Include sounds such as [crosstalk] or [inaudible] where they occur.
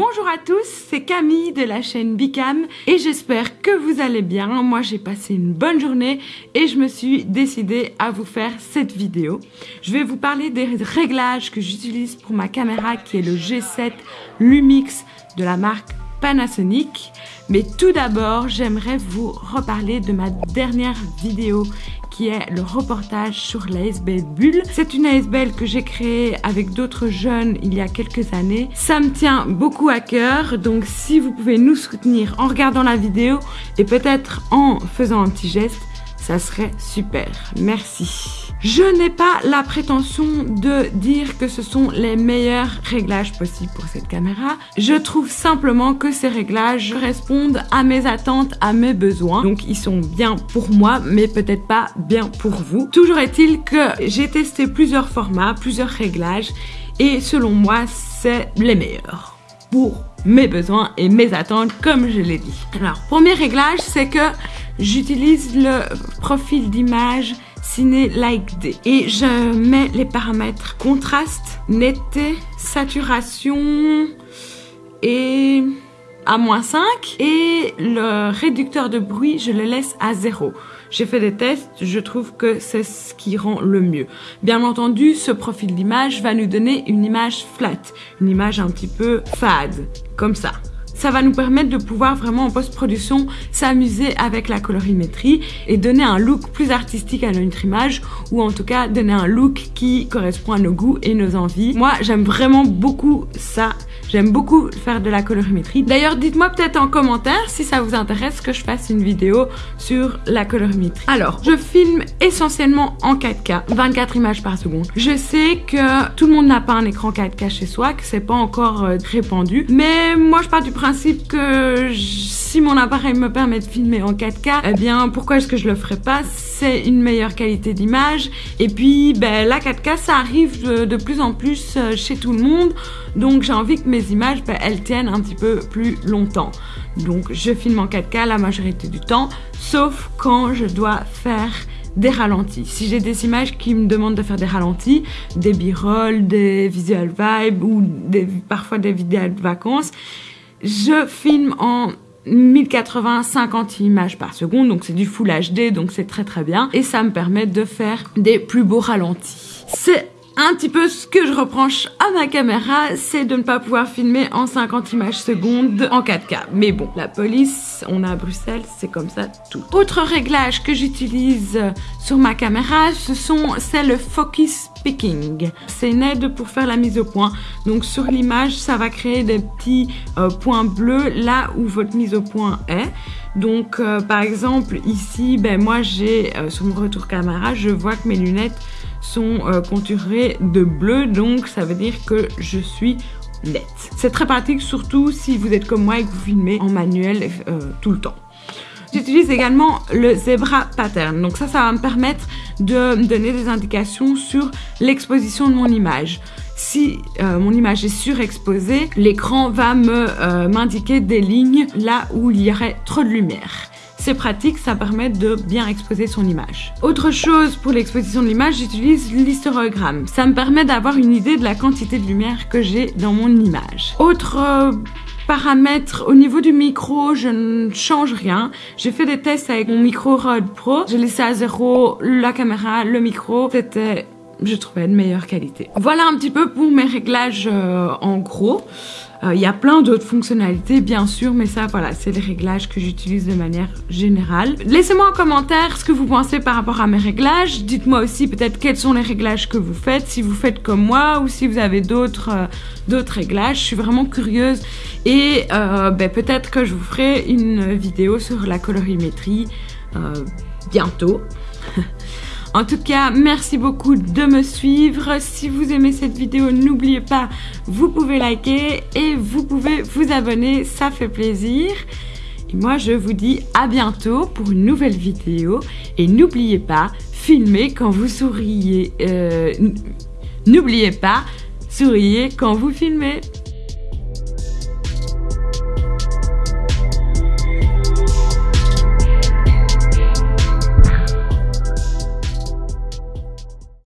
Bonjour à tous, c'est Camille de la chaîne Bicam et j'espère que vous allez bien. Moi j'ai passé une bonne journée et je me suis décidée à vous faire cette vidéo. Je vais vous parler des réglages que j'utilise pour ma caméra qui est le G7 Lumix de la marque Panasonic. Mais tout d'abord, j'aimerais vous reparler de ma dernière vidéo qui est le reportage sur l'ASBL Bulle. C'est une ASBL que j'ai créée avec d'autres jeunes il y a quelques années. Ça me tient beaucoup à cœur, donc si vous pouvez nous soutenir en regardant la vidéo et peut-être en faisant un petit geste, ça serait super. Merci. Je n'ai pas la prétention de dire que ce sont les meilleurs réglages possibles pour cette caméra. Je trouve simplement que ces réglages correspondent à mes attentes, à mes besoins. Donc ils sont bien pour moi, mais peut-être pas bien pour vous. Toujours est-il que j'ai testé plusieurs formats, plusieurs réglages, et selon moi, c'est les meilleurs pour mes besoins et mes attentes, comme je l'ai dit. Alors, premier réglage, c'est que j'utilise le profil d'image Ciné Like D. Et je mets les paramètres contraste, netteté, saturation et à moins 5. Et le réducteur de bruit, je le laisse à 0. J'ai fait des tests, je trouve que c'est ce qui rend le mieux. Bien entendu, ce profil d'image va nous donner une image flat, une image un petit peu fade, comme ça ça va nous permettre de pouvoir vraiment en post-production s'amuser avec la colorimétrie et donner un look plus artistique à notre image ou en tout cas donner un look qui correspond à nos goûts et nos envies. Moi, j'aime vraiment beaucoup ça J'aime beaucoup faire de la colorimétrie. D'ailleurs, dites-moi peut-être en commentaire si ça vous intéresse que je fasse une vidéo sur la colorimétrie. Alors, je filme essentiellement en 4K, 24 images par seconde. Je sais que tout le monde n'a pas un écran 4K chez soi, que c'est pas encore euh, répandu, mais moi je pars du principe que si mon appareil me permet de filmer en 4K, eh bien pourquoi est-ce que je le ferais pas? C'est une meilleure qualité d'image et puis ben, la 4K ça arrive de, plus en plus euh, chez tout le monde donc j'ai envie que mes images ben, elles tiennent un petit peu plus longtemps. Donc je filme en 4K la majorité du temps sauf quand je dois faire des ralentis. Si j'ai des images qui me demandent de faire des ralentis, des b-roll, des visual vibes ou des, parfois des vidéos de vacances, je filme en 1080 50 images par seconde donc c'est du full HD donc c'est très très bien. Et ça me permet de faire des plus beaux ralentis. C'est un petit peu ce que je reproche à ma caméra, c'est de ne pas pouvoir filmer en 50 images secondes en 4K. Mais bon, la police, on à Bruxelles, c'est comme ça tout. Autre réglage que j'utilise sur ma caméra, ce sont, c'est le focus picking. C'est une aide pour faire la mise au point. Donc sur l'image, ça va créer des petits euh, points bleus là où votre mise au point est. Donc euh, par exemple ici, ben moi j'ai euh, sur mon retour caméra, je vois que mes lunettes sont euh, de bleu, donc ça veut dire que je suis nette. C'est très pratique, surtout si vous êtes comme moi et que vous filmez en manuel euh, tout le temps. J'utilise également le Zebra Pattern. Donc ça, ça va me permettre de donner des indications sur l'exposition de mon image. Si euh, mon image est surexposée, l'écran va me m'indiquer des lignes là où il y aurait trop de lumière. Pratique, ça permet de bien exposer son image. Autre chose pour l'exposition de l'image, j'utilise l'histérogramme. Ça me permet d'avoir une idée de la quantité de lumière que j'ai dans mon image. Autre euh, paramètre au niveau du micro, je ne change rien. J'ai fait des tests avec mon micro Rode Pro. J'ai laissé à zéro la caméra, le micro. C'était je trouvais de meilleure qualité. Voilà un petit peu pour mes réglages euh, en gros. Euh, il y a plein d'autres fonctionnalités bien sûr, mais ça voilà, c'est les réglages que j'utilise de manière générale. Laissez-moi en commentaire ce que vous pensez par rapport à mes réglages. Dites-moi aussi peut-être quels sont les réglages que vous faites, si vous faites comme moi ou si vous avez d'autres euh, d'autres réglages. Je suis vraiment curieuse et ben, peut-être que je vous ferai une vidéo sur la colorimétrie bientôt. [laughs] En tout cas, merci beaucoup de me suivre. Si vous aimez cette vidéo, n'oubliez pas, vous pouvez liker et vous pouvez vous abonner, ça fait plaisir. Et moi, je vous dis à bientôt pour une nouvelle vidéo. Et n'oubliez pas, filmez quand vous souriez. Euh, n'oubliez pas, souriez quand vous filmez.